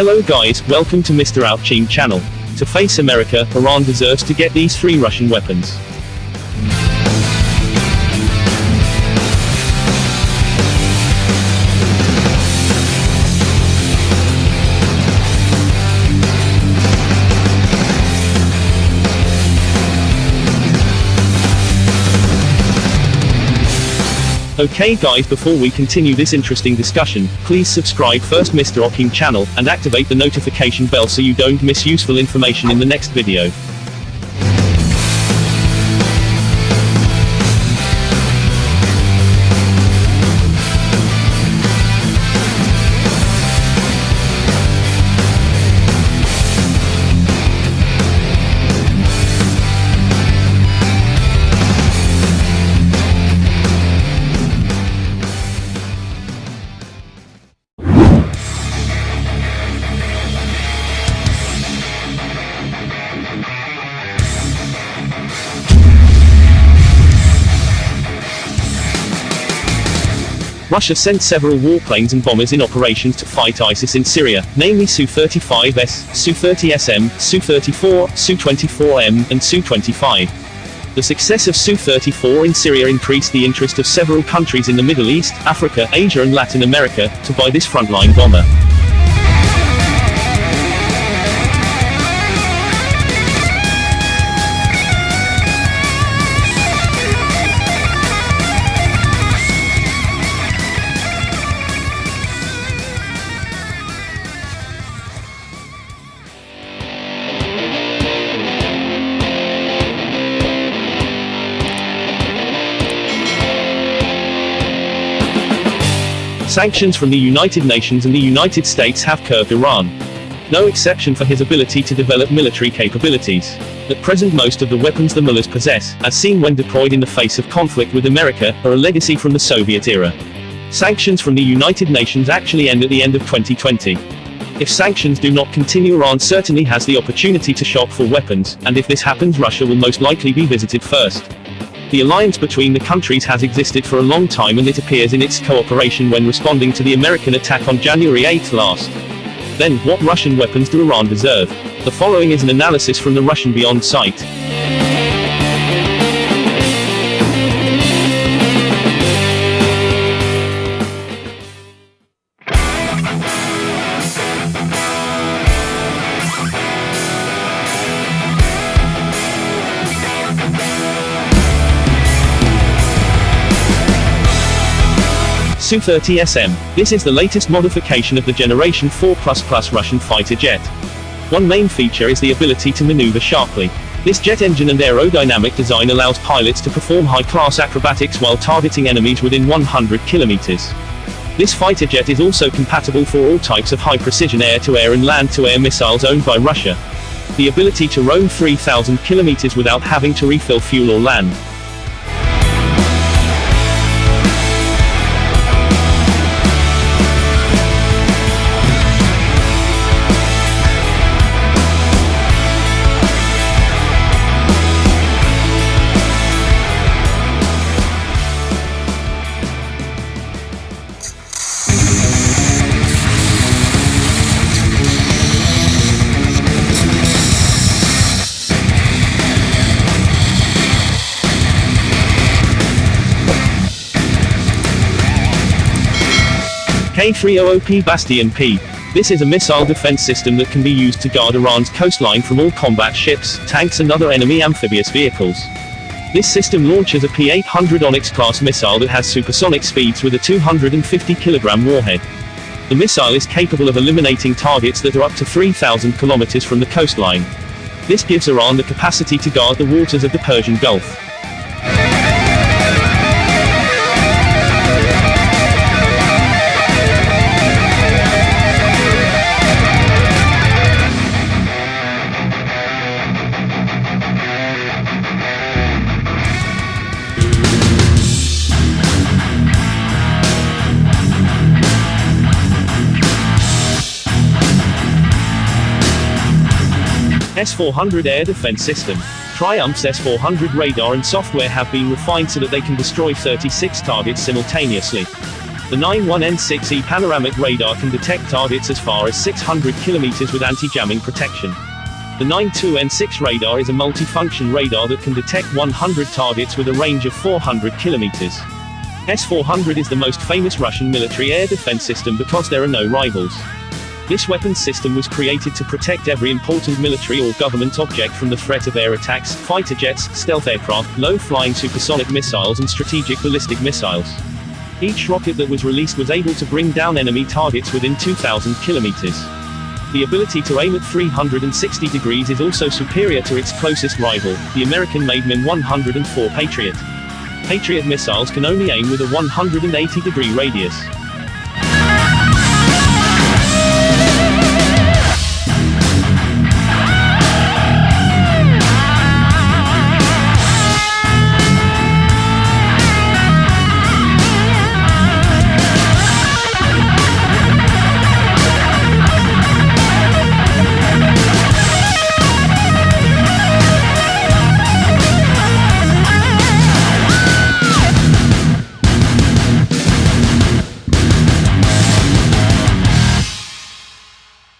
Hello guys, welcome to Mr. Outching channel. To face America, Iran deserves to get these three Russian weapons. Okay guys before we continue this interesting discussion, please subscribe first Mr. Oking channel, and activate the notification bell so you don't miss useful information in the next video. Russia sent several warplanes and bombers in operations to fight ISIS in Syria, namely Su-35S, Su-30SM, Su-34, Su-24M, and Su-25. The success of Su-34 in Syria increased the interest of several countries in the Middle East, Africa, Asia and Latin America, to buy this frontline bomber. Sanctions from the United Nations and the United States have curbed Iran. No exception for his ability to develop military capabilities. At present most of the weapons the mullahs possess, as seen when deployed in the face of conflict with America, are a legacy from the Soviet era. Sanctions from the United Nations actually end at the end of 2020. If sanctions do not continue Iran certainly has the opportunity to shop for weapons, and if this happens Russia will most likely be visited first. The alliance between the countries has existed for a long time and it appears in its cooperation when responding to the American attack on January 8 last. Then, what Russian weapons do Iran deserve? The following is an analysis from the Russian Beyond site. Su-30SM. This is the latest modification of the Generation 4++ Russian fighter jet. One main feature is the ability to maneuver sharply. This jet engine and aerodynamic design allows pilots to perform high-class acrobatics while targeting enemies within 100 kilometers. This fighter jet is also compatible for all types of high-precision air-to-air and land-to-air missiles owned by Russia. The ability to roam 3,000 kilometers without having to refill fuel or land. K-300P Bastion P. This is a missile defense system that can be used to guard Iran's coastline from all combat ships, tanks and other enemy amphibious vehicles. This system launches a P-800 Onyx-class missile that has supersonic speeds with a 250-kilogram warhead. The missile is capable of eliminating targets that are up to 3,000 kilometers from the coastline. This gives Iran the capacity to guard the waters of the Persian Gulf. S-400 air defense system. Triumph's S-400 radar and software have been refined so that they can destroy 36 targets simultaneously. The 91N6E panoramic radar can detect targets as far as 600 kilometers with anti-jamming protection. The 92N6 radar is a multi-function radar that can detect 100 targets with a range of 400 kilometers. S-400 is the most famous Russian military air defense system because there are no rivals. This weapons system was created to protect every important military or government object from the threat of air attacks, fighter jets, stealth aircraft, low-flying supersonic missiles and strategic ballistic missiles. Each rocket that was released was able to bring down enemy targets within 2,000 kilometers. The ability to aim at 360 degrees is also superior to its closest rival, the American-made MIM-104 Patriot. Patriot missiles can only aim with a 180-degree radius.